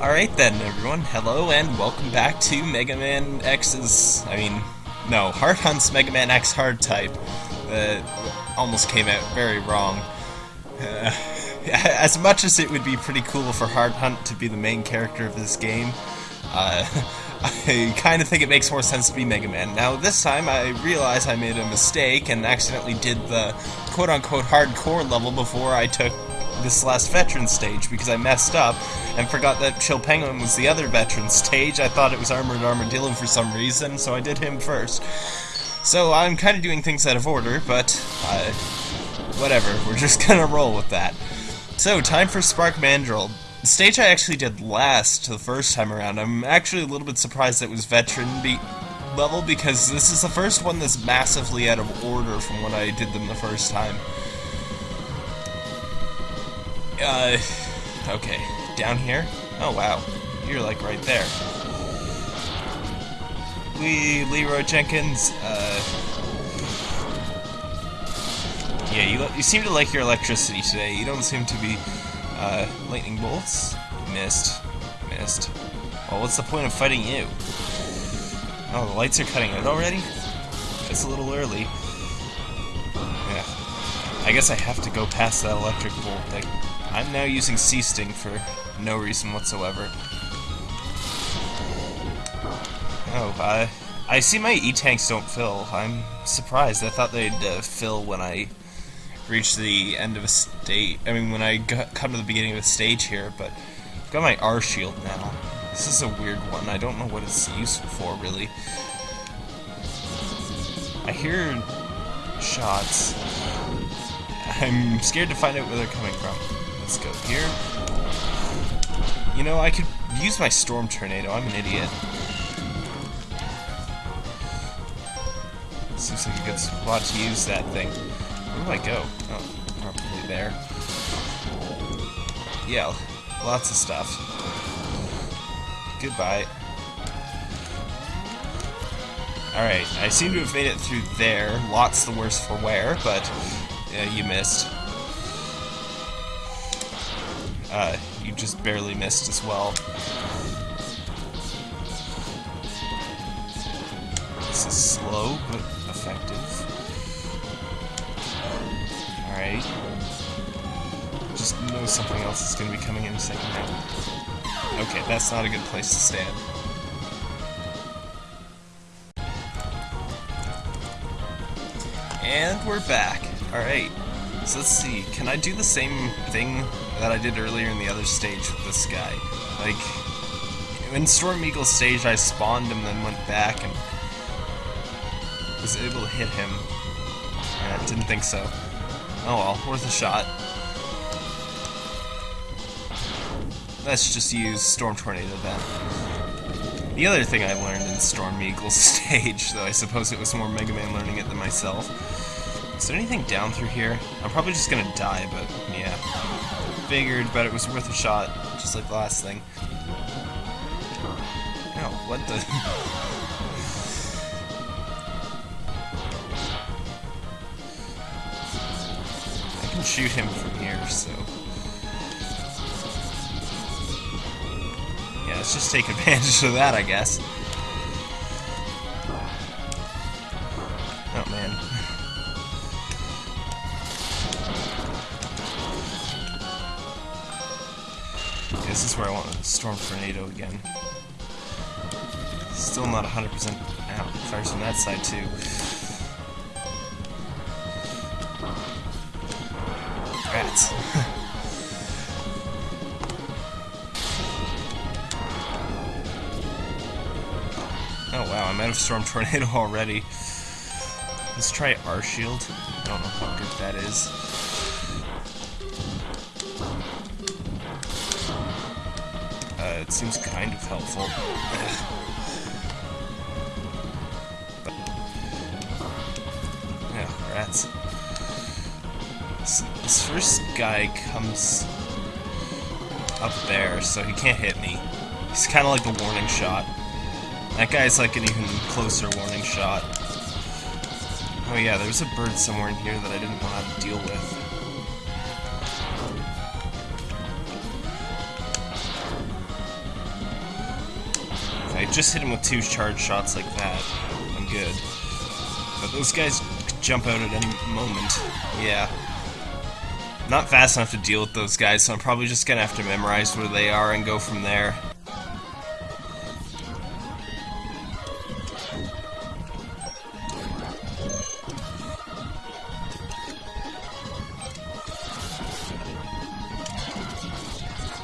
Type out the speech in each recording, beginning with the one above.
Alright then, everyone. Hello and welcome back to Mega Man X's. I mean, no, Hard Hunt's Mega Man X Hard type. Uh, almost came out very wrong. Uh, as much as it would be pretty cool for Hard Hunt to be the main character of this game, uh, I kind of think it makes more sense to be Mega Man. Now, this time I realize I made a mistake and accidentally did the quote unquote hardcore level before I took this last veteran stage because I messed up and forgot that Chill Penguin was the other veteran stage. I thought it was Armored Armadillo for some reason, so I did him first. So I'm kind of doing things out of order, but uh, whatever, we're just gonna roll with that. So, time for Spark Mandrill. The stage I actually did last the first time around. I'm actually a little bit surprised it was veteran be level because this is the first one that's massively out of order from when I did them the first time. Uh, okay, down here? Oh wow, you're like right there. We Leroy Jenkins, uh... Yeah, you, you seem to like your electricity today. You don't seem to be, uh, lightning bolts? Missed. Missed. Well, what's the point of fighting you? Oh, the lights are cutting out already? It's a little early. Yeah. I guess I have to go past that electric bolt thing. I'm now using Sea Sting for no reason whatsoever. Oh, I, I see my E-tanks don't fill. I'm surprised. I thought they'd uh, fill when I reach the end of a state. I mean, when I come to the beginning of a stage here, but I've got my R shield now. This is a weird one. I don't know what it's useful for, really. I hear shots. I'm scared to find out where they're coming from. Let's go here. You know, I could use my Storm Tornado. I'm an idiot. Seems like a good spot to use that thing. Where do I go? Oh, probably there. Yeah, lots of stuff. Goodbye. Alright, I seem to have made it through there. Lots the worse for wear, but you missed. Uh, you just barely missed as well. This is slow, but effective. Alright. Just know something else is going to be coming in a second now. Okay, that's not a good place to stand. And we're back. Alright. So let's see, can I do the same thing that I did earlier in the other stage with this guy? Like, in Storm Eagle stage I spawned him then went back and was able to hit him. I didn't think so. Oh well, worth a shot. Let's just use Storm Tornado then. The other thing I learned in Storm Eagle stage, though I suppose it was more Mega Man learning it than myself, is there anything down through here? I'm probably just gonna die, but yeah. Figured, but it was worth a shot, just like the last thing. Oh, what the... I can shoot him from here, so... Yeah, let's just take advantage of that, I guess. Storm Tornado again. Still not 100% out. Fires on that side, too. Rats. oh wow, I'm out of Storm Tornado already. Let's try R Shield. I don't know how good that is. It seems kind of helpful. yeah, rats. This, this first guy comes up there, so he can't hit me. He's kind of like a warning shot. That guy's like an even closer warning shot. Oh yeah, there's a bird somewhere in here that I didn't know how to deal with. Just hit him with two charge shots like that, I'm good. But those guys jump out at any moment. Yeah. Not fast enough to deal with those guys, so I'm probably just gonna have to memorize where they are and go from there.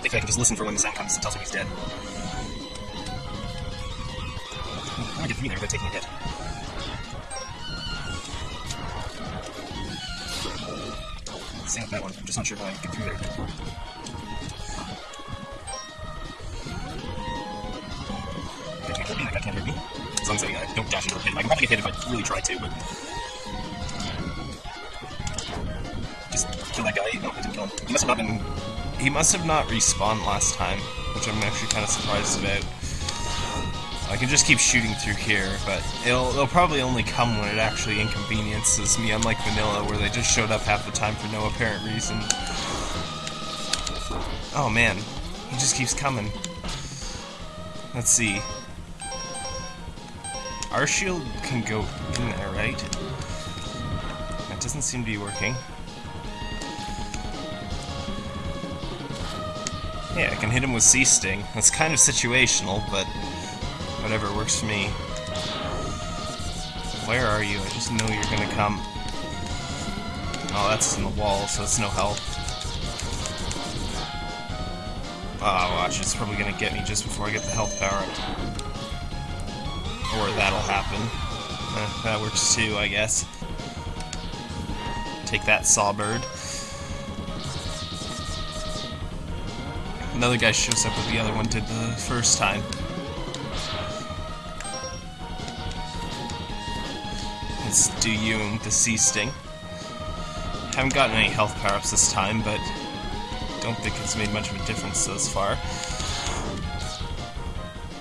think I can just listen for when the sound comes and tells me he's dead. Without taking a hit. Same with that one. I'm just not sure if I get through there. They can't me. That can't hurt me. As long as I uh, don't dash into a hit. I can probably get hit if I really try to, but... Just kill that guy. No, I didn't kill him. He must have not been he must have not respawned last time, which I'm actually kind of surprised about. I can just keep shooting through here, but it'll, it'll probably only come when it actually inconveniences me, unlike Vanilla, where they just showed up half the time for no apparent reason. Oh man, he just keeps coming. Let's see. Our shield can go in there, right? That doesn't seem to be working. Yeah, I can hit him with Sea Sting. That's kind of situational, but whatever works for me. Where are you? I just know you're gonna come. Oh, that's in the wall, so it's no help. Oh, watch, it's probably gonna get me just before I get the health power up. Or that'll happen. Eh, that works too, I guess. Take that, Sawbird. Another guy shows up with the other one did the first time. You with the Sea Sting. Haven't gotten any health power-ups this time, but don't think it's made much of a difference thus far.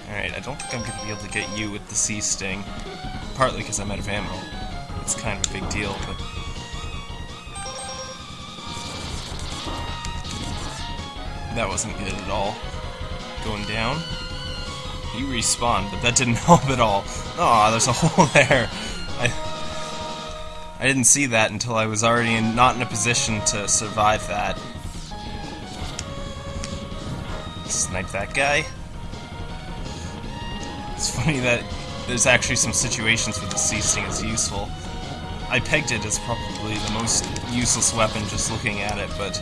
Alright, I don't think I'm going to be able to get you with the Sea Sting. Partly because I'm out of ammo. It's kind of a big deal, but... That wasn't good at all. Going down. You respawned, but that didn't help at all. Aw, oh, there's a hole there. I I didn't see that until I was already in, not in a position to survive that. Snipe that guy. It's funny that there's actually some situations where the Sea Sting is useful. I pegged it as probably the most useless weapon just looking at it, but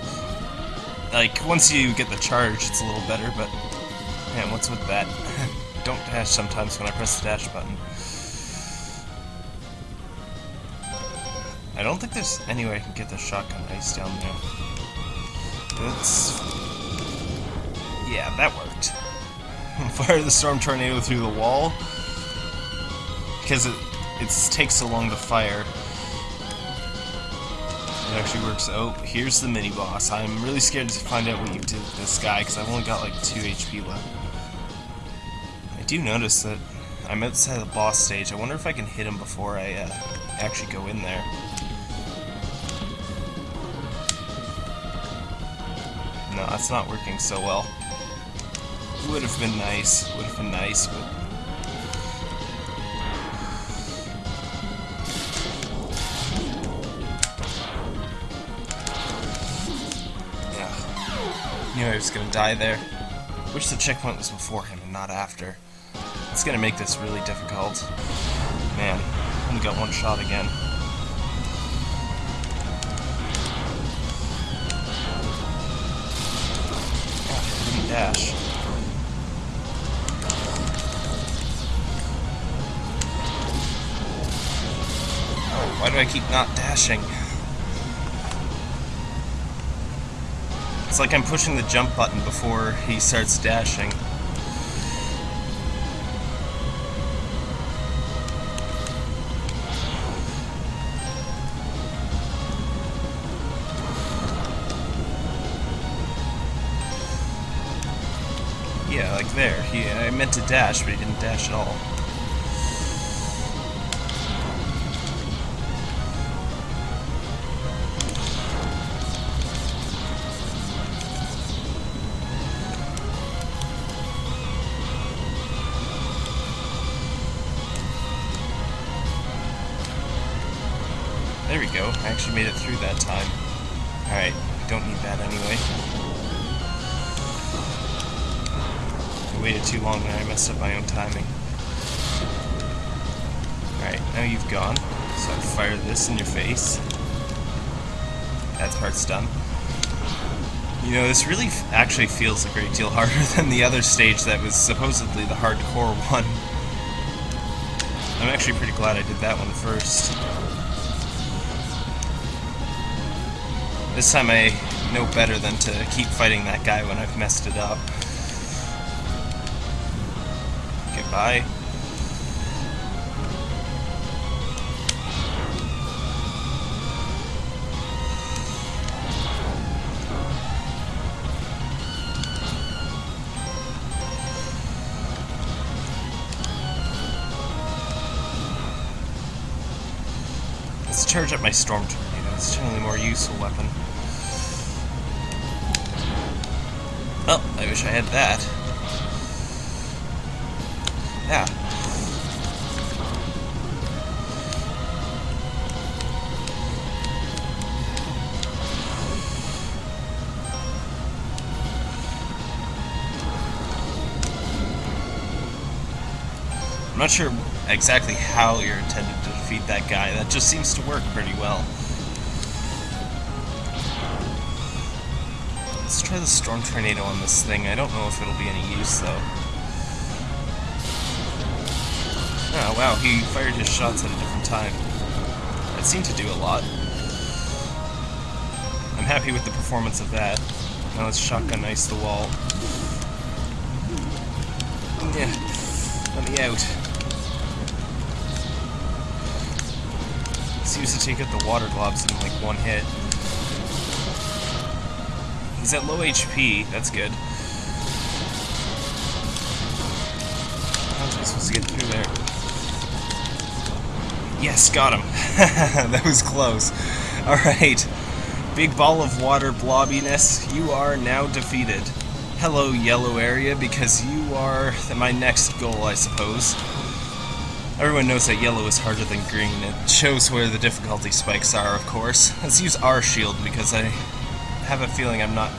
like, once you get the charge, it's a little better, but... Man, what's with that? Don't dash sometimes when I press the dash button. I don't think there's any way I can get the shotgun ice down there. That's... Yeah, that worked. Fire the storm tornado through the wall. Because it, it takes so long to fire. It actually works. Oh, here's the mini boss. I'm really scared to find out what you did with this guy because I've only got like 2 HP left. I do notice that I'm outside the boss stage. I wonder if I can hit him before I uh, actually go in there. No, that's not working so well. Would have been nice. Would have been nice, but Yeah. Knew I was gonna die there. Wish the checkpoint was before him and not after. It's gonna make this really difficult. Man, only got one shot again. Dash. Oh, why do I keep not dashing? It's like I'm pushing the jump button before he starts dashing. There. He, I meant to dash, but he didn't dash at all. Face. That part's done. You know, this really actually feels a great deal harder than the other stage that was supposedly the hardcore one. I'm actually pretty glad I did that one first. This time I know better than to keep fighting that guy when I've messed it up. Goodbye. Charge up my Storm Tornado. It's generally a more useful weapon. Oh, I wish I had that. Yeah. I'm not sure exactly how you're intended defeat that guy. That just seems to work pretty well. Let's try the Storm Tornado on this thing. I don't know if it'll be any use, though. Oh, wow, he fired his shots at a different time. That seemed to do a lot. I'm happy with the performance of that. Now let's shotgun ice the wall. Yeah, let me out. Seems to take out the water globs in like one hit. He's at low HP, that's good. How was I supposed to get through there? Yes, got him. that was close. Alright. Big ball of water blobbiness, you are now defeated. Hello, yellow area, because you are my next goal, I suppose. Everyone knows that yellow is harder than green. It shows where the difficulty spikes are, of course. Let's use our shield because I have a feeling I'm not...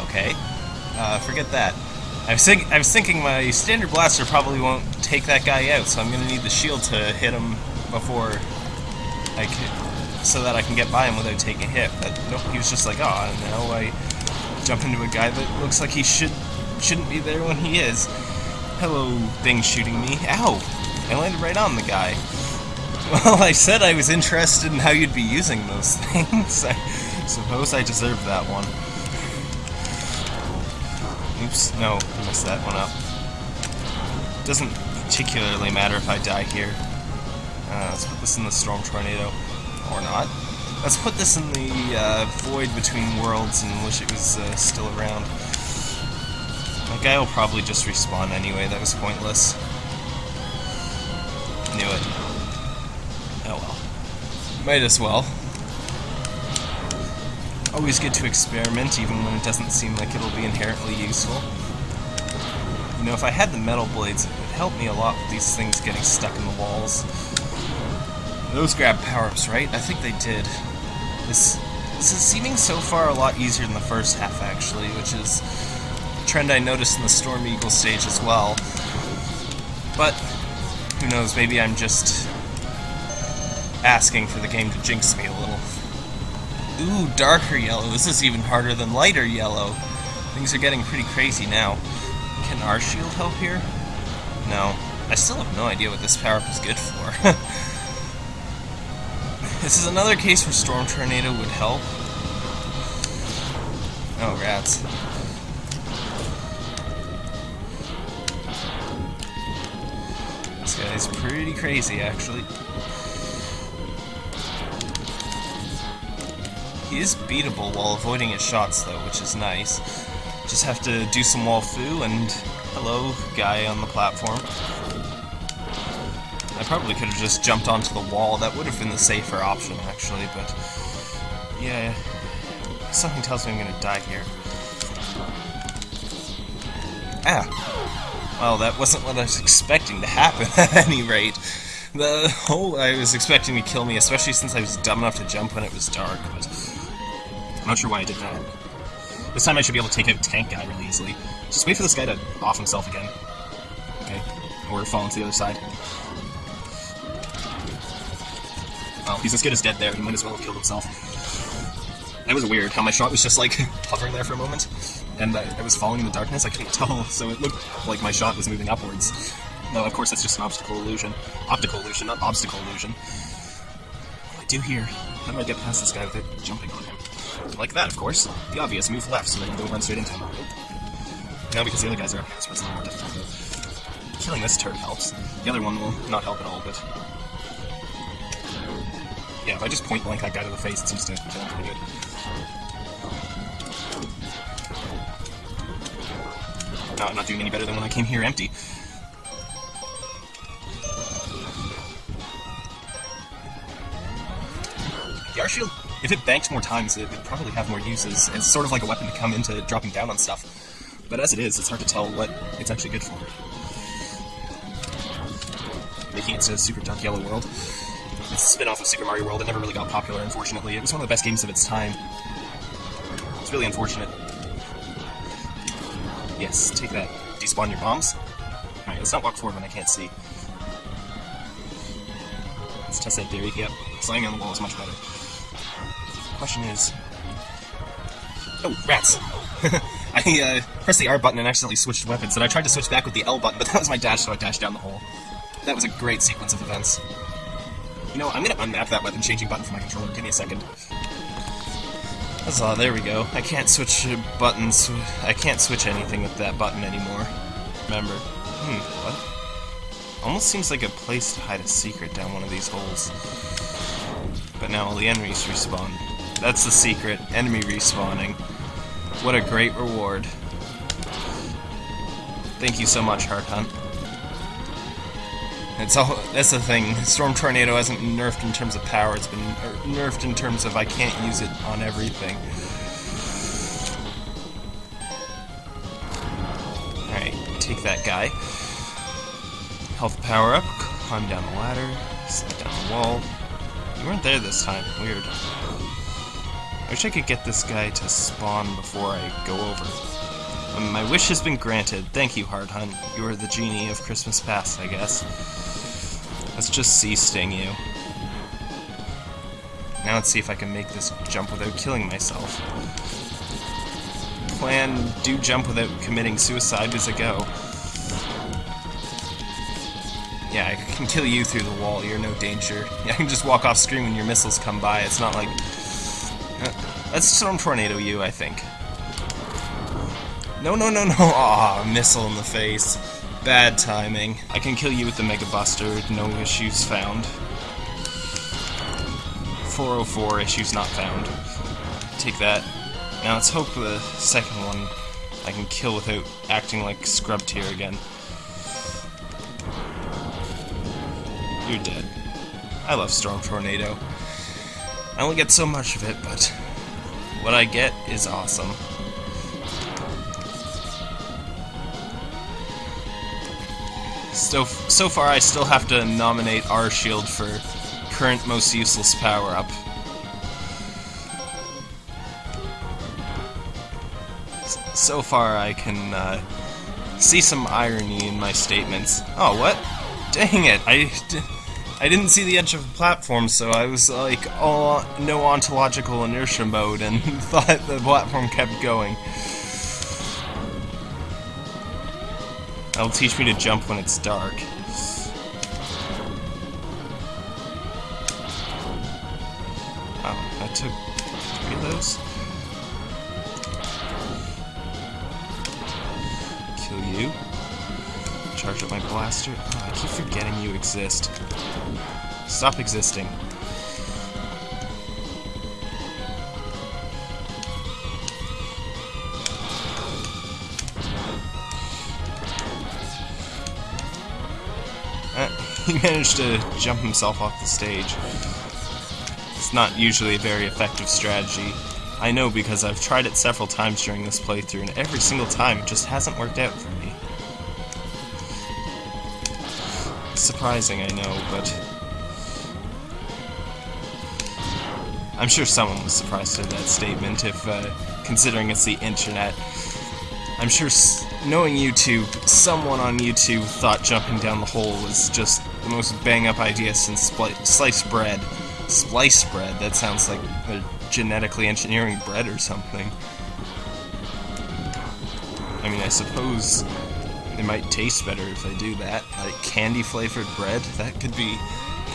Okay. Uh, forget that. I was, think I was thinking my standard blaster probably won't take that guy out, so I'm going to need the shield to hit him before I can... so that I can get by him without taking a hit. But nope, he was just like, oh, now I jump into a guy that looks like he should, shouldn't be there when he is. Hello, thing shooting me. Ow! I landed right on the guy. Well, I said I was interested in how you'd be using those things. I suppose I deserved that one. Oops, no, messed that one up. Doesn't particularly matter if I die here. Uh, let's put this in the Storm Tornado. Or not. Let's put this in the uh, Void Between Worlds and wish it was uh, still around. My guy will probably just respawn anyway, that was pointless. Knew it. Oh well. Might as well. Always good to experiment, even when it doesn't seem like it'll be inherently useful. You know, if I had the metal blades, it would help me a lot with these things getting stuck in the walls. Those grab power-ups, right? I think they did. This, this is seeming so far a lot easier than the first half, actually, which is a trend I noticed in the Storm Eagle stage as well. But, who knows, maybe I'm just asking for the game to jinx me a little. Ooh, darker yellow. This is even harder than lighter yellow. Things are getting pretty crazy now. Can our shield help here? No. I still have no idea what this power-up is good for. this is another case where Storm Tornado would help. Oh, rats. Guy's pretty crazy, actually. He is beatable while avoiding his shots, though, which is nice. Just have to do some wall fu and hello, guy on the platform. I probably could have just jumped onto the wall. That would have been the safer option, actually, but... Yeah, something tells me I'm gonna die here. Ah! Well, that wasn't what I was expecting to happen, at any rate. The hole I was expecting to kill me, especially since I was dumb enough to jump when it was dark, but I'm not sure why I did that. This time I should be able to take out Tank Guy really easily. Just wait for this guy to off himself again. Okay. Or fall into the other side. Oh, he's as good as dead there. He might as well have killed himself. That was weird, how my shot was just like hovering there for a moment. And I, I was falling in the darkness, I couldn't tell, so it looked like my shot was moving upwards. No, of course that's just an obstacle illusion. Optical illusion, not obstacle illusion. I do here? How do I get past this guy without jumping on him? Like that, of course. The obvious, move left so that you don't run straight into him. No, because the other guys are up here, so it's a little more difficult. Killing this turret helps. The other one will not help at all, but... Yeah, if I just point blank that guy to the face, it seems to kill him pretty good. No, I'm not doing any better than when I came here empty. The R shield, if it banks more times, it would probably have more uses. It's sort of like a weapon to come into dropping down on stuff. But as it is, it's hard to tell what it's actually good for. Making it to Super Dark Yellow World. It's a spin-off of Super Mario World. It never really got popular, unfortunately. It was one of the best games of its time. It's really unfortunate. Yes, take that. Despawn your bombs. Alright, let's not walk forward when I can't see. Let's test that theory. Yep, slamming on the wall is much better. Question is... Oh, rats! I uh, pressed the R button and accidentally switched weapons, and I tried to switch back with the L button, but that was my dash, so I dashed down the hole. That was a great sequence of events. You know, I'm gonna unmap that weapon changing button for my controller. Give me a second. Huzzah, there we go. I can't switch buttons. I can't switch anything with that button anymore. Remember. Hmm, what? Almost seems like a place to hide a secret down one of these holes. But now all the enemies respawn. That's the secret. Enemy respawning. What a great reward. Thank you so much, Hard Hunt. It's all that's the thing. Storm Tornado hasn't been nerfed in terms of power. It's been er, nerfed in terms of I can't use it on everything. Alright, take that guy. Health power up, climb down the ladder, slide down the wall. You weren't there this time. Weird. I wish I could get this guy to spawn before I go over. Um, my wish has been granted. Thank you, Hard Hunt. You are the genie of Christmas past, I guess. Let's just see Sting you. Now let's see if I can make this jump without killing myself. Plan, do jump without committing suicide as I go. Yeah, I can kill you through the wall, you're no danger. Yeah, I can just walk off screen when your missiles come by, it's not like... Uh, let's Storm Tornado you, I think. No, no, no, no! Aw, missile in the face. Bad timing. I can kill you with the Mega Buster, no issues found. 404, issues not found. Take that. Now let's hope the second one I can kill without acting like Scrub Tier again. You're dead. I love Storm Tornado. I only get so much of it, but what I get is awesome. So, so far I still have to nominate R Shield for current most useless power-up. So far I can uh, see some irony in my statements. Oh, what? Dang it, I, I didn't see the edge of the platform, so I was like, oh, no ontological inertia mode, and thought the platform kept going. That'll teach me to jump when it's dark. Oh, that took three of those? Kill you. Charge up my blaster. Oh, I keep forgetting you exist. Stop existing. he managed to jump himself off the stage. It's not usually a very effective strategy. I know because I've tried it several times during this playthrough, and every single time it just hasn't worked out for me. Surprising, I know, but... I'm sure someone was surprised at that statement, if uh, considering it's the internet. I'm sure, knowing YouTube, someone on YouTube thought jumping down the hole was just the most bang-up idea since sliced bread. Slice bread, that sounds like they're genetically engineering bread or something. I mean, I suppose it might taste better if I do that. Like candy-flavored bread, that could be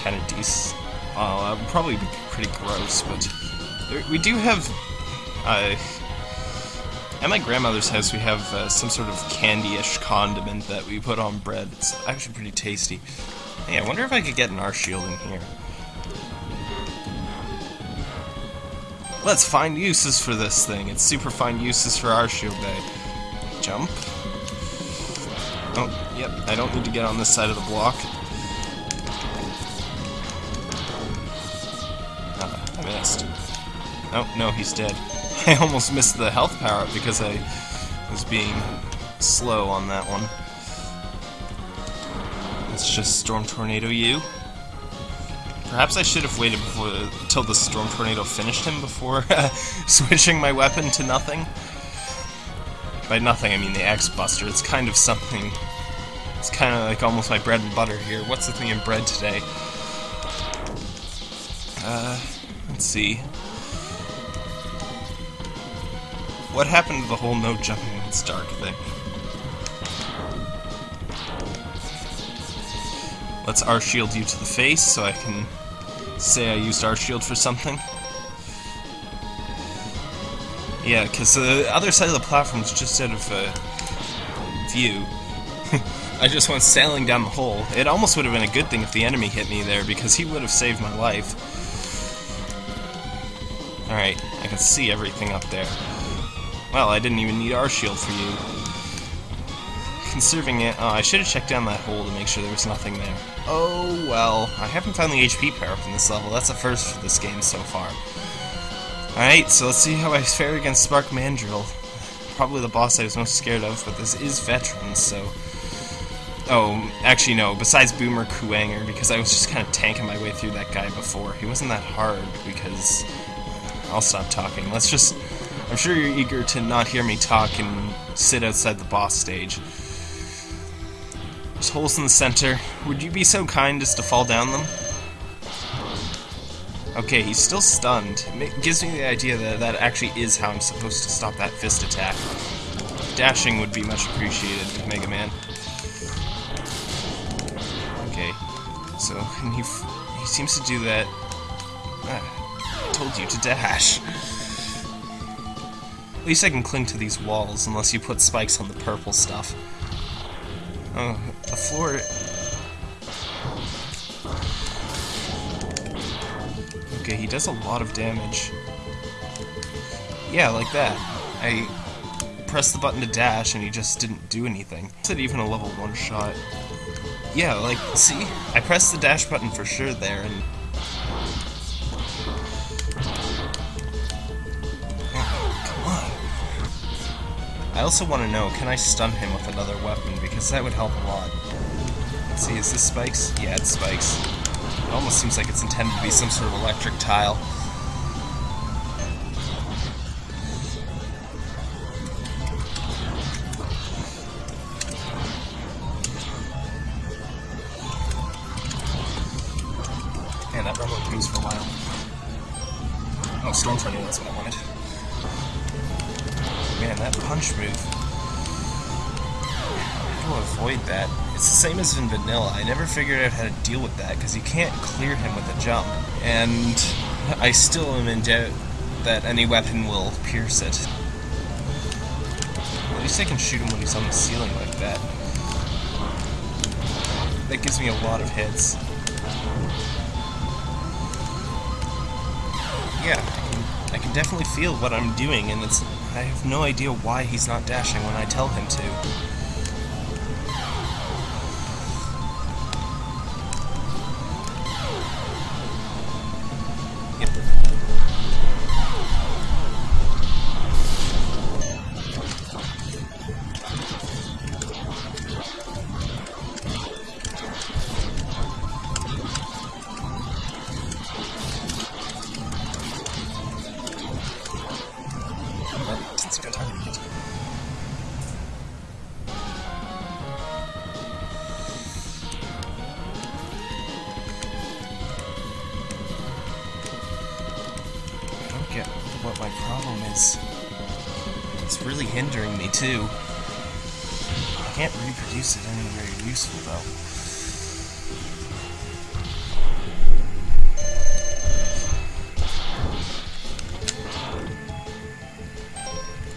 kind of decent. Uh, would probably be pretty gross, but we do have... Uh, at my grandmother's house, we have uh, some sort of candy-ish condiment that we put on bread. It's actually pretty tasty. Hey, I wonder if I could get an R-shield in here. Let's find uses for this thing. It's super fine uses for R-shield day. Jump. Oh, yep, I don't need to get on this side of the block. Ah, I missed. Oh, no, he's dead. I almost missed the health power up because I was being slow on that one. Let's just Storm Tornado you. Perhaps I should have waited before, until the Storm Tornado finished him before switching my weapon to nothing. By nothing, I mean the X Buster. It's kind of something... It's kind of like almost my bread and butter here. What's the me in bread today? Uh, let's see. What happened to the whole no jumping in the dark thing? Let's R-shield you to the face so I can say I used R-shield for something. Yeah, because the other side of the platform is just out of uh, view. I just went sailing down the hole. It almost would have been a good thing if the enemy hit me there, because he would have saved my life. Alright, I can see everything up there. Well, I didn't even need our shield for you. Conserving it... Oh, I should have checked down that hole to make sure there was nothing there. Oh, well. I haven't found the HP power up in this level. That's a first for this game so far. Alright, so let's see how I fare against Spark Mandrill. Probably the boss I was most scared of, but this is Veterans, so... Oh, actually no, besides Boomer Kuwanger, because I was just kind of tanking my way through that guy before. He wasn't that hard, because... I'll stop talking. Let's just I'm sure you're eager to not hear me talk and sit outside the boss stage. There's holes in the center. Would you be so kind as to fall down them? Okay, he's still stunned. It gives me the idea that that actually is how I'm supposed to stop that fist attack. Dashing would be much appreciated Mega Man. Okay, so he, he seems to do that. Ah, I told you to dash. At least I can cling to these walls, unless you put spikes on the purple stuff. Oh, the floor... Okay, he does a lot of damage. Yeah, like that. I pressed the button to dash and he just didn't do anything. Is it even a level 1 shot? Yeah, like, see? I pressed the dash button for sure there and I also want to know, can I stun him with another weapon? Because that would help a lot. Let's see, is this spikes? Yeah, it's spikes. It almost seems like it's intended to be some sort of electric tile. To avoid that? It's the same as in Vanilla. I never figured out how to deal with that, because you can't clear him with a jump. And I still am in doubt that any weapon will pierce it. At least I can shoot him when he's on the ceiling like that. That gives me a lot of hits. Yeah, I can, I can definitely feel what I'm doing, and it's I have no idea why he's not dashing when I tell him to. Too. I can't reproduce it anywhere useful, though.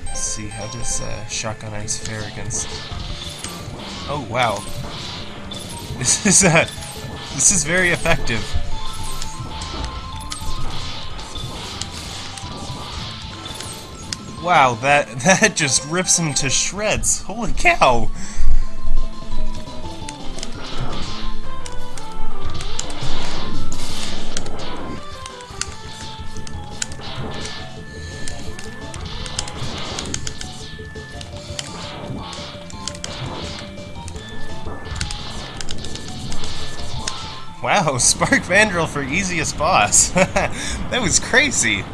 Let's see, how does uh, Shotgun Ice fare against... Oh, wow. This is, uh, this is very effective. Wow, that that just rips him to shreds. Holy cow! Wow, Spark Mandrill for easiest boss. that was crazy.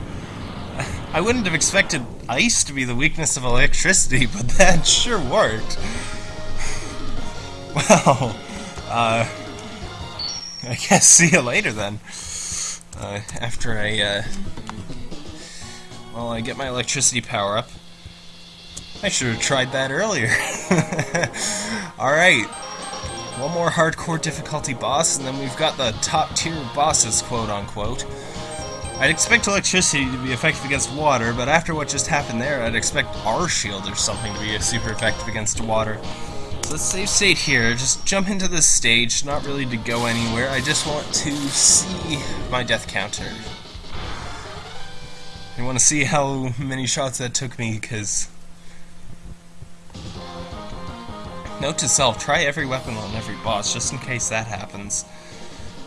I wouldn't have expected ice to be the weakness of electricity, but that sure worked. Well, uh, I guess see you later then. Uh, after I, uh, well, I get my electricity power up. I should have tried that earlier. Alright, one more hardcore difficulty boss, and then we've got the top tier bosses, quote unquote. I'd expect electricity to be effective against water, but after what just happened there, I'd expect our shield or something to be super effective against water. So let's save state here, just jump into this stage, not really to go anywhere, I just want to see my death counter. I want to see how many shots that took me, because... Note to self, try every weapon on every boss, just in case that happens.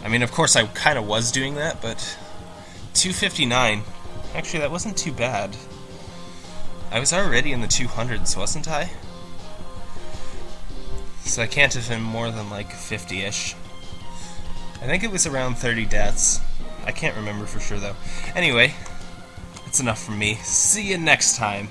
I mean, of course I kind of was doing that, but 259. Actually, that wasn't too bad. I was already in the 200s, wasn't I? So I can't have been more than like 50-ish. I think it was around 30 deaths. I can't remember for sure though. Anyway, that's enough from me. See you next time.